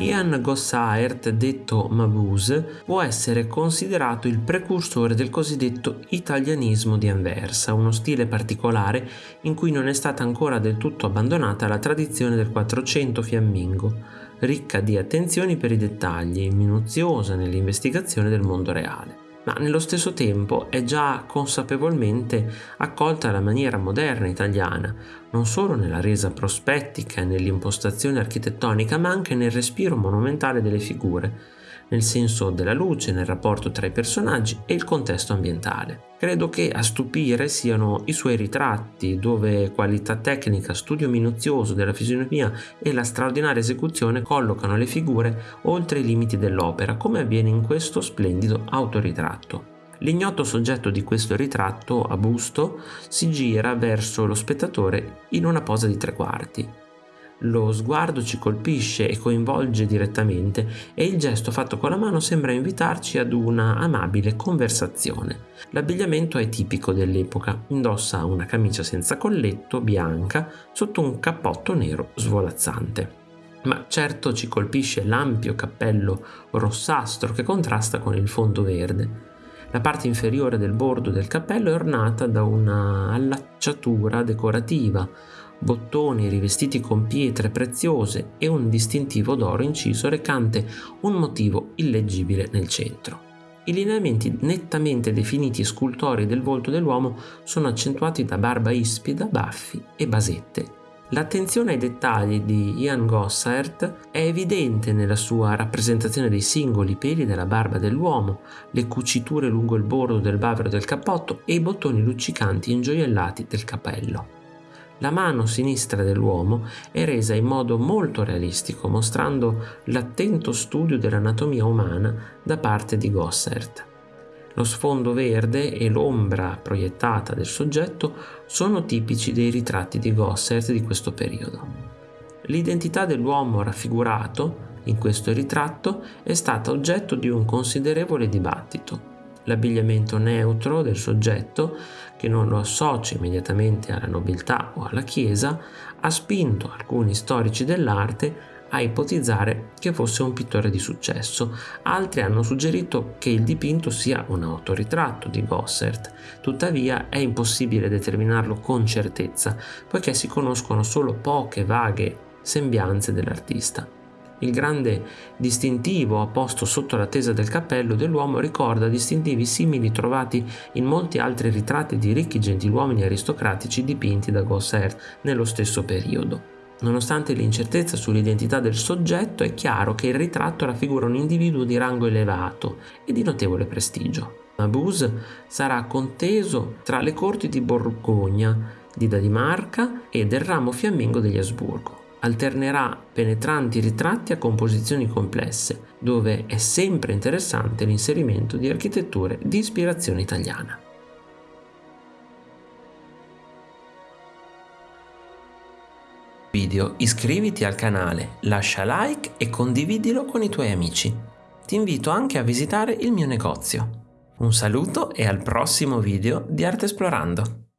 Ian Gossaert, detto Mabuse, può essere considerato il precursore del cosiddetto italianismo di Anversa, uno stile particolare in cui non è stata ancora del tutto abbandonata la tradizione del Quattrocento fiammingo, ricca di attenzioni per i dettagli, minuziosa nell'investigazione del mondo reale ma nello stesso tempo è già consapevolmente accolta alla maniera moderna italiana, non solo nella resa prospettica e nell'impostazione architettonica, ma anche nel respiro monumentale delle figure, nel senso della luce, nel rapporto tra i personaggi e il contesto ambientale. Credo che a stupire siano i suoi ritratti, dove qualità tecnica, studio minuzioso della fisionomia e la straordinaria esecuzione collocano le figure oltre i limiti dell'opera, come avviene in questo splendido autoritratto. L'ignoto soggetto di questo ritratto a busto si gira verso lo spettatore in una posa di tre quarti, lo sguardo ci colpisce e coinvolge direttamente e il gesto fatto con la mano sembra invitarci ad una amabile conversazione. L'abbigliamento è tipico dell'epoca, indossa una camicia senza colletto, bianca, sotto un cappotto nero svolazzante. Ma certo ci colpisce l'ampio cappello rossastro che contrasta con il fondo verde. La parte inferiore del bordo del cappello è ornata da una allacciatura decorativa, bottoni rivestiti con pietre preziose e un distintivo d'oro inciso recante un motivo illeggibile nel centro. I lineamenti nettamente definiti e scultori del volto dell'uomo sono accentuati da barba ispida, baffi e basette. L'attenzione ai dettagli di Ian Gossert è evidente nella sua rappresentazione dei singoli peli della barba dell'uomo, le cuciture lungo il bordo del bavero del cappotto e i bottoni luccicanti ingioiellati del cappello. La mano sinistra dell'uomo è resa in modo molto realistico, mostrando l'attento studio dell'anatomia umana da parte di Gossert. Lo sfondo verde e l'ombra proiettata del soggetto sono tipici dei ritratti di Gossert di questo periodo. L'identità dell'uomo raffigurato in questo ritratto è stata oggetto di un considerevole dibattito. L'abbigliamento neutro del soggetto, che non lo associa immediatamente alla nobiltà o alla Chiesa, ha spinto alcuni storici dell'arte a ipotizzare che fosse un pittore di successo. Altri hanno suggerito che il dipinto sia un autoritratto di Gossert, tuttavia è impossibile determinarlo con certezza, poiché si conoscono solo poche vaghe sembianze dell'artista. Il grande distintivo apposto sotto la tesa del cappello dell'uomo ricorda distintivi simili trovati in molti altri ritratti di ricchi gentiluomini aristocratici dipinti da Gossert nello stesso periodo. Nonostante l'incertezza sull'identità del soggetto, è chiaro che il ritratto raffigura un individuo di rango elevato e di notevole prestigio. Mabuse sarà conteso tra le corti di Borgogna, di Danimarca e del ramo fiammingo degli Asburgo alternerà penetranti ritratti a composizioni complesse, dove è sempre interessante l'inserimento di architetture di ispirazione italiana. Video, iscriviti al canale, lascia like e condividilo con i tuoi amici. Ti invito anche a visitare il mio negozio. Un saluto e al prossimo video di Arte Esplorando!